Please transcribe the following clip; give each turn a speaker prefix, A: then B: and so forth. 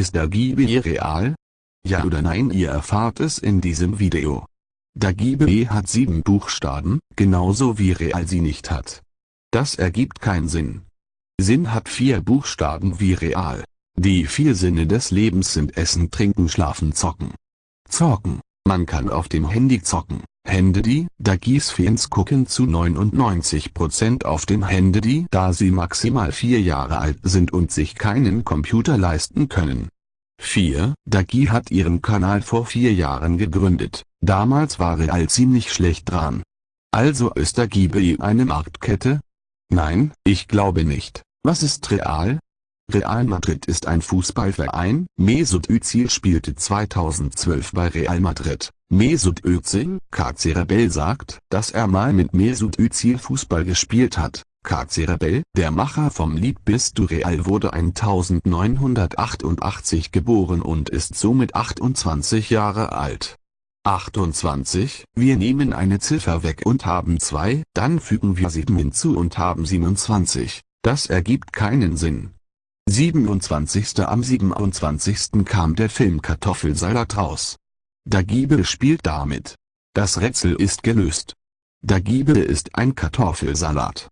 A: Ist Dagibi real? Ja oder nein ihr erfahrt es in diesem Video. Dagibi hat sieben Buchstaben, genauso wie real sie nicht hat. Das ergibt keinen Sinn. Sinn hat vier Buchstaben wie real. Die vier Sinne des Lebens sind Essen, Trinken, Schlafen, Zocken. Zocken. Man kann auf dem Handy zocken. Handy, Dagis-Fans gucken zu 99% auf den Handy, da sie maximal vier Jahre alt sind und sich keinen Computer leisten können. 4. Dagi hat ihren Kanal vor vier Jahren gegründet, damals war Real ziemlich schlecht dran. Also ist Dagi eine Marktkette? Nein, ich glaube nicht. Was ist Real? Real Madrid ist ein Fußballverein. Mesut Özil spielte 2012 bei Real Madrid. Mesut Özil, KC Rebell sagt, dass er mal mit Mesut Özil Fußball gespielt hat. KC Rebell, der Macher vom Lied Bist du Real wurde 1988 geboren und ist somit 28 Jahre alt. 28, wir nehmen eine Ziffer weg und haben 2, dann fügen wir 7 hinzu und haben 27. Das ergibt keinen Sinn. 27. Am 27. kam der Film Kartoffelsalat raus. Dagibe spielt damit. Das Rätsel ist gelöst. Dagibe ist ein Kartoffelsalat.